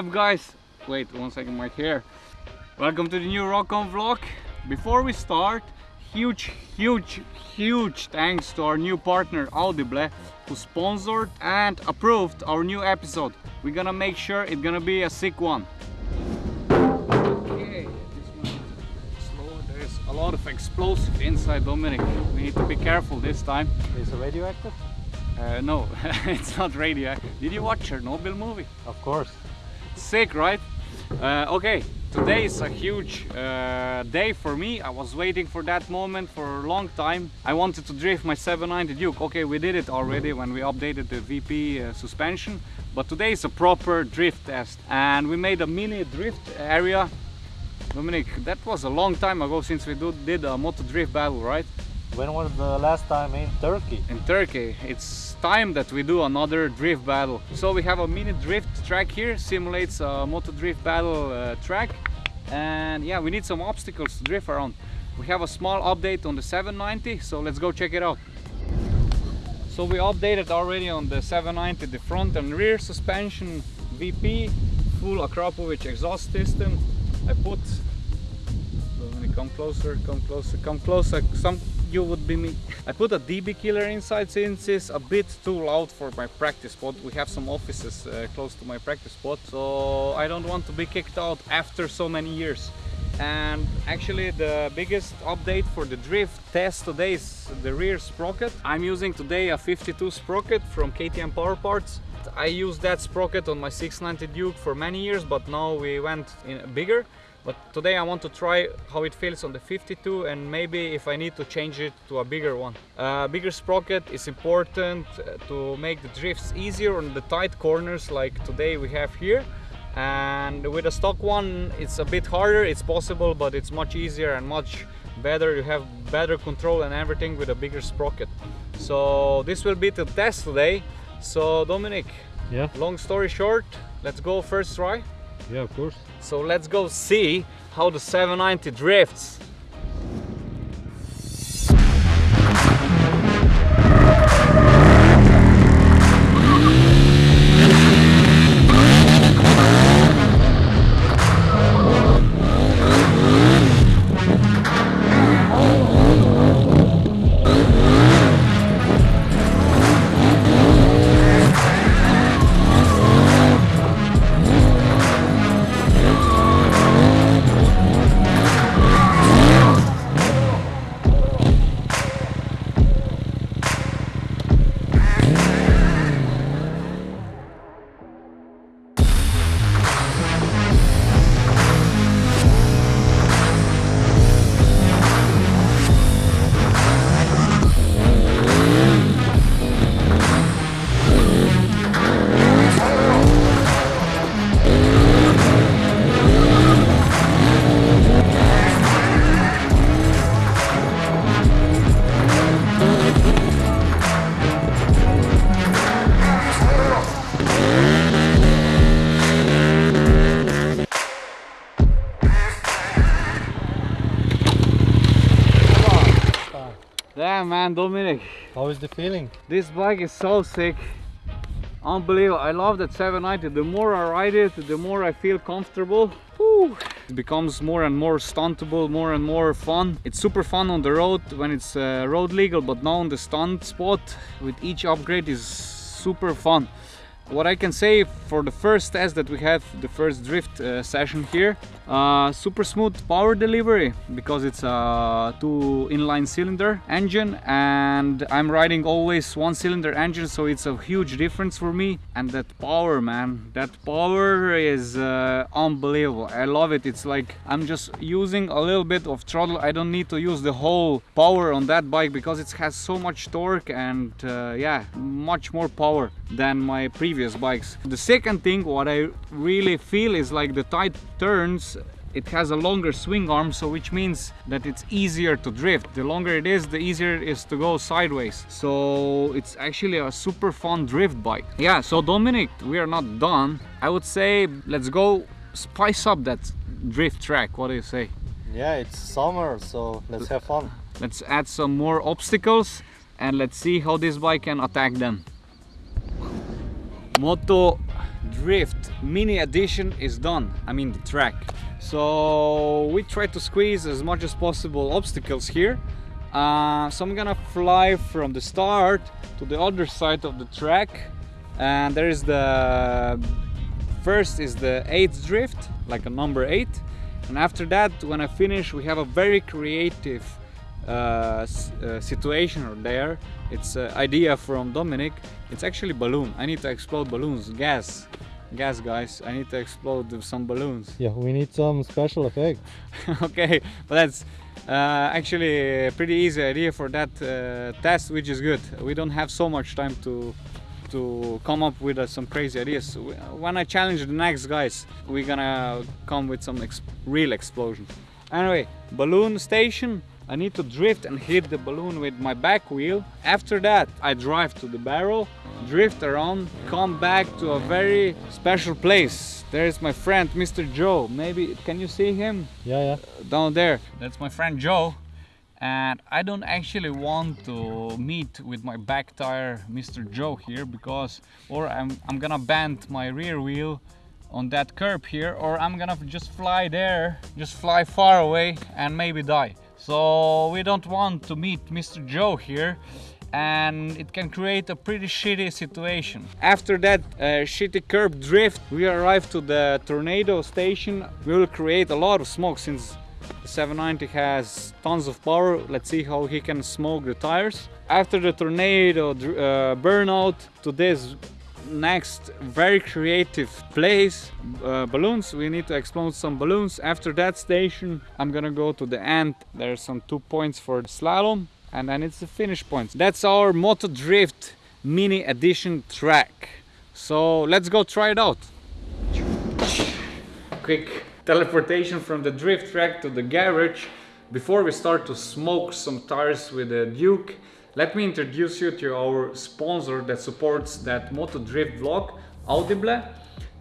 up guys? Wait one second right here. Welcome to the new Rock On vlog. Before we start, huge, huge, huge thanks to our new partner Audible who sponsored and approved our new episode. We're gonna make sure it's gonna be a sick one. Okay, this one is slow. There's a lot of explosive inside Dominic. We need to be careful this time. Is it radioactive? Uh, no, it's not radio. Did you watch Chernobyl movie? Of course. Sick, right? Uh, okay, today is a huge uh, day for me. I was waiting for that moment for a long time. I wanted to drift my 790 Duke. Okay, we did it already when we updated the WP uh, suspension. But today is a proper drift test. And we made a mini drift area. Dominic, that was a long time ago since we do, did a moto drift battle, right? When was the last time in Turkey? in Turkey. It's time that we do another drift battle. So we have a mini drift track here, simulates a moto drift battle uh, track. And yeah, we need some obstacles to drift around. We have a small update on the 790, so let's go check it out. So we updated already on the 790 the front and rear suspension WP, full Akrapovic exhaust system. I put come closer, come closer, come closer. Some you would be me. I put a DB killer inside since it's a bit too loud for my practice spot. We have some offices uh, close to my practice spot, so I don't want to be kicked out after so many years. And actually the biggest update for the drift test today is the rear sprocket. I'm using today a 52 sprocket from KTM Power Parts. I used that sprocket on my 690 Duke for many years, but now we went bigger. But today I want to try how it feels on the 52 and maybe if I need to change it to a bigger one. A bigger sprocket is important uh, to make the drifts easier on the tight corners like today we have here. And with a stock one it's a bit harder, it's possible but it's much easier and much better. You have better control and everything with a bigger sprocket. So this will be the test today. So Dominic, Yeah, long story short, let's go first try. Yeah, of course. So let's go see how the 790 drifts. Man, Dominic, How is the feeling? this bike is so sick. Unbelievable, I love that 790. The more I ride it, the more I feel comfortable. It becomes more and more stuntable, more and more fun. It's super fun on the road when it's uh, road legal, but now on the stunt spot with each upgrade is super fun. What I can say for the first test that we have, the first drift uh, session here, uh, super smooth power delivery because it's a two inline cylinder engine and I'm riding always one cylinder engine so it's a huge difference for me. And that power man that power is uh, unbelievable. I love it. It's like I'm just using a little bit of throttle. I don't need to use the whole power on that bike because it has so much torque and uh, yeah much more power than my previous bikes. The second thing what I really feel is like the tight turns it has a longer swing arm so which means that it's easier to drift. The longer it is the easier it is to go sideways. So it's actually a super fun drift bike. Yeah so Dominic we are not done. I would say let's go spice up that drift track. What do you say? Yeah, it's summer, so let's have fun. let's add some more obstacles and let's see how this bike can attack them Moto drift mini edition is done i mean the track. So we try to squeeze as much as possible obstacles here. Uh, so i'm gonna fly from the start to the other side of the track. And there is the first is the eighth drift like a number eight. And after that when i finish we have a very creative uh, uh, situation there it's an idea from dominic it's actually balloon. I need to explode balloons. Gas. Gas guys. I need to explode some balloons. Yeah, we need some special effect. okay but that's uh, actually a pretty easy idea for that uh, test which is good. We don't have so much time to to come up with uh, some crazy ideas. When i challenge the next guys we're gonna come with some ex- real explosion. Anyway balloon station i need to drift and hit the balloon with my back wheel after that i drive to the barrel drift around come back to a very special place there's my friend mr joe maybe can you see him Yeah, yeah. Uh, down there. That's my friend Joe. And I don't actually want to meet with my back tire, Mr. Joe here, because or I'm, I'm gonna bend my rear wheel on that curb here, or I'm gonna just fly there, just fly far away and maybe die. So we don't want to meet Mr. Joe here and it can create a pretty shitty situation. After that uh, shitty curb drift, we arrive to the tornado station. We will create a lot of smoke since the 790 has tons of power. Let's see how he can smoke the tires. After the tornado uh, burnout to this next very creative place uh, balloons. We need to explode some balloons. After that station i'm gonna go to the end. There's some two points for the slalom and then it's the finish points. That's our moto drift mini edition track. So let's go try it out. Quick teleportation from the drift track to the garage. Before we start to smoke some tires with the Duke let me introduce you to our sponsor that supports that moto drift vlog Audible.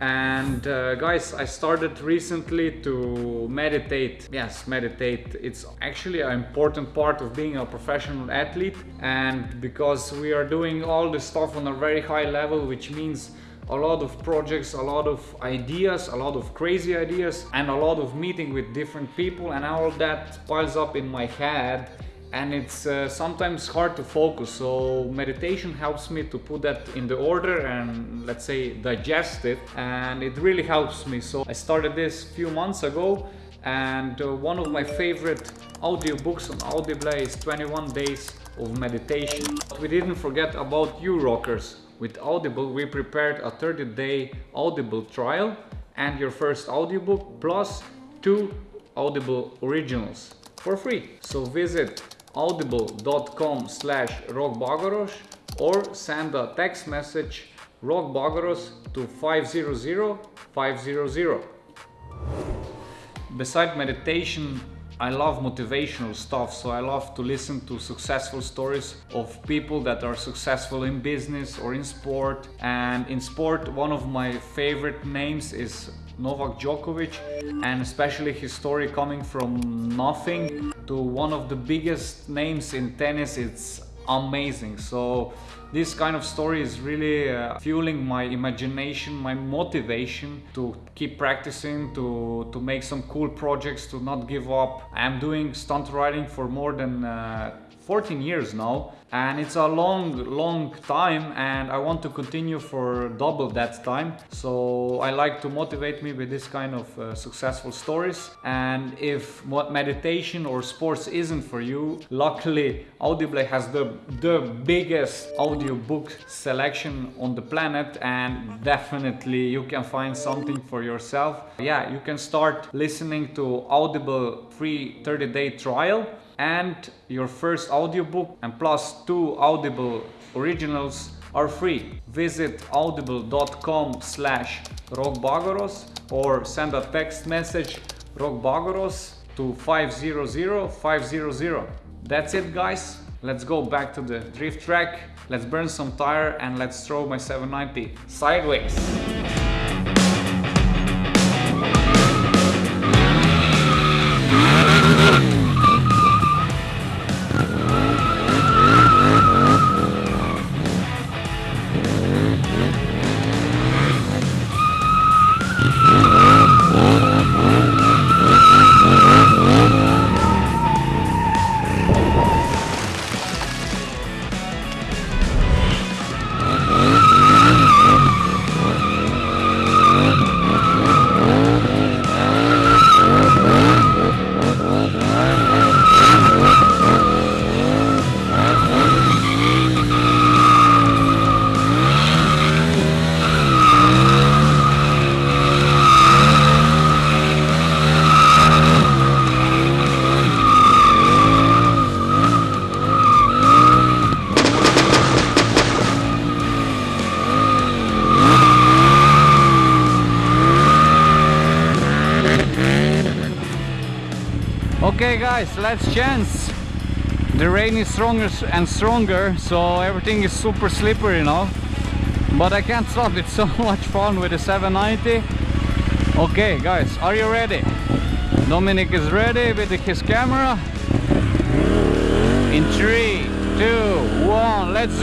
And uh, guys I started recently to meditate. Yes meditate. It's actually an important part of being a professional athlete. And because we are doing all this stuff on a very high level which means a lot of projects, a lot of ideas, a lot of crazy ideas, and a lot of meeting with different people, and all that piles up in my head. And it's uh, sometimes hard to focus, so meditation helps me to put that in the order and let's say digest it, and it really helps me. So I started this few months ago, and uh, one of my favorite audiobooks on Audible is 21 Days of Meditation. But we didn't forget about you rockers. With Audible, we prepared a 30 day Audible trial and your first audiobook plus two Audible originals for free. So visit audible.com slash rokbagoros or send a text message rokbagoros to 500 500. Beside meditation, I love motivational stuff, so I love to listen to successful stories of people that are successful in business or in sport. And in sport, one of my favorite names is Novak Djokovic, and especially his story coming from nothing to one of the biggest names in tennis. It's amazing. So this kind of story is really uh, fueling my imagination, my motivation to keep practicing, to to make some cool projects, to not give up. I'm doing stunt riding for more than uh, 14 years now and it's a long long time and I want to continue for double that time. So I like to motivate me with this kind of uh, successful stories. And if what meditation or sports isn't for you luckily Audible has the the biggest audiobook selection on the planet and definitely you can find something for yourself. Yeah you can start listening to Audible free 30 day trial and your first audiobook and plus two audible originals are free. Visit audible.com slash rokbagoros or send a text message rokbagoros to 500 500 that's it guys. Let's go back to the drift track. Let's burn some tire and let's throw my 790 sideways guys, let's chance. The rain is stronger and stronger, so everything is super slippery now. But I can't stop, it's so much fun with the 790. Okay guys, are you ready? Dominic is ready with his camera. In three, two, one, let's!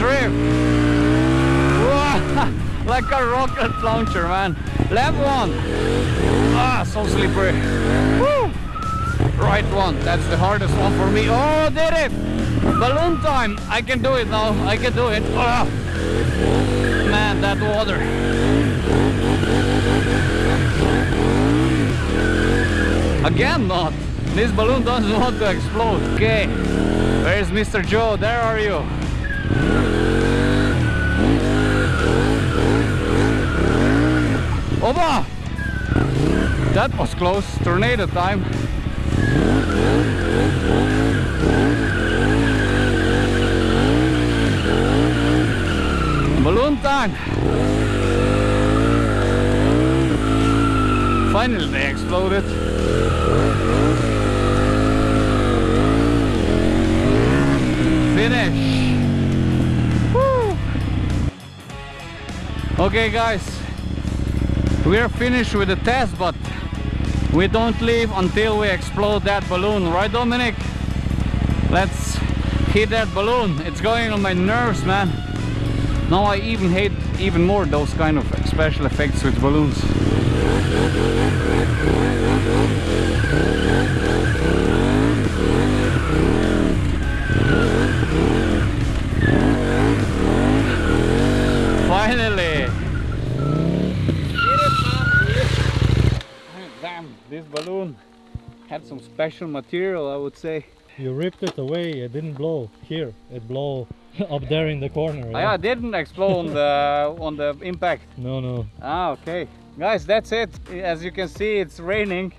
Wow, like a rocket launcher, man. Left one. Ah, so slippery. Right one. That's the hardest one for me. Oh, did it! Balloon time. I can do it now. I can do it. Ah. Man, that water. Again not. This balloon doesn't want to explode. Okay. Where's Mr. Joe? There are you. Oba! That was close. Tornado time. Balloon. Finally they exploded. Finish. Woo. Okay guys, we are finished with the test but we don't leave until we explode that balloon. Right Dominic? Let's hit that balloon. It's going on my nerves man. Now I even hate even more those kind of special effects with balloons finally Damn, this balloon had some special material, I would say. You ripped it away, it didn't blow here. It blew up there in the corner. Ah, yeah, it didn't explode on the on the impact. No, no. Ah, okay. Guys, that's it. As you can see, it's raining,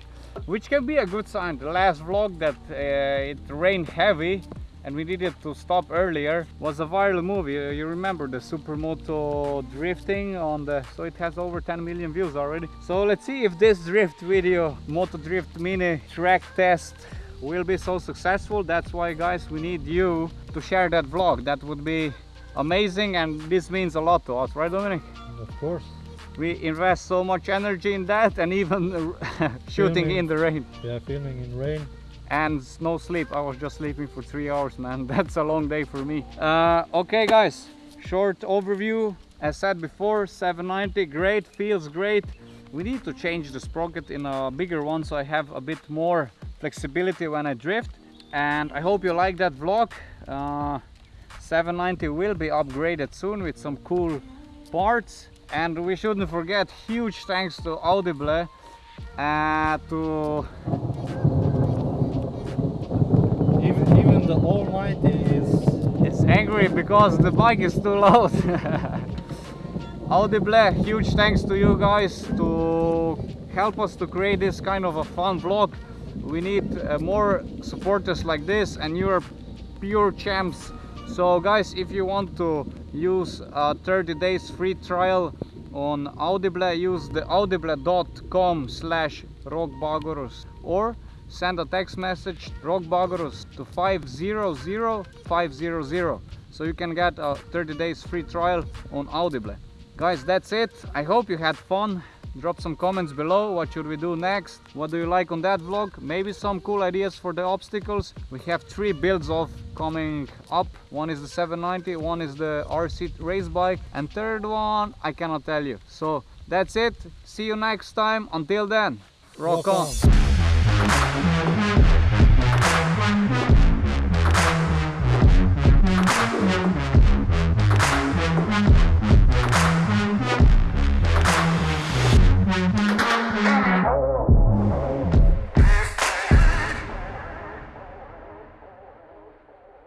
which can be a good sign. The last vlog that uh, it rained heavy and we needed to stop earlier was a viral movie. Uh, You remember the supermoto drifting on the... So it has over 10 million views already. So let's see if this drift video, Moto Drift Mini track test will be so successful. That's why guys, we need you to share that vlog. That would be amazing and this means a lot to us, right Dominic? Of course. We invest so much energy in that and even shooting Filming. in the rain Yeah, filming in rain. And no sleep. I was just sleeping for three hours man. That's a long day for me. Uh, okay guys. Short overview. As said before 790 great feels great. We need to change the sprocket in a bigger one so i have a bit more flexibility when i drift. And i hope you like that vlog. Uh, 790 will be upgraded soon with some cool parts. And we shouldn't forget huge thanks to audible uh, to Even even the Almighty is It's angry because the bike is too loud. Audible, huge thanks to you guys to help us to create this kind of a fun vlog. We need uh, more supporters like this and you're pure champs. So guys, if you want to use a 30 days free trial on Audible, use the audible.com slash rokbagoros or send a text message rokbagoros to 500500 so you can get a 30 days free trial on Audible. Guys, that's it. I hope you had fun. Drop some comments below. What should we do next? What do you like on that vlog? Maybe some cool ideas for the obstacles. We have three builds of coming up. One is the 790, one is the RC race bike, and third one I cannot tell you. So that's it. See you next time. Until then, rock, Rock on. on. Thank you.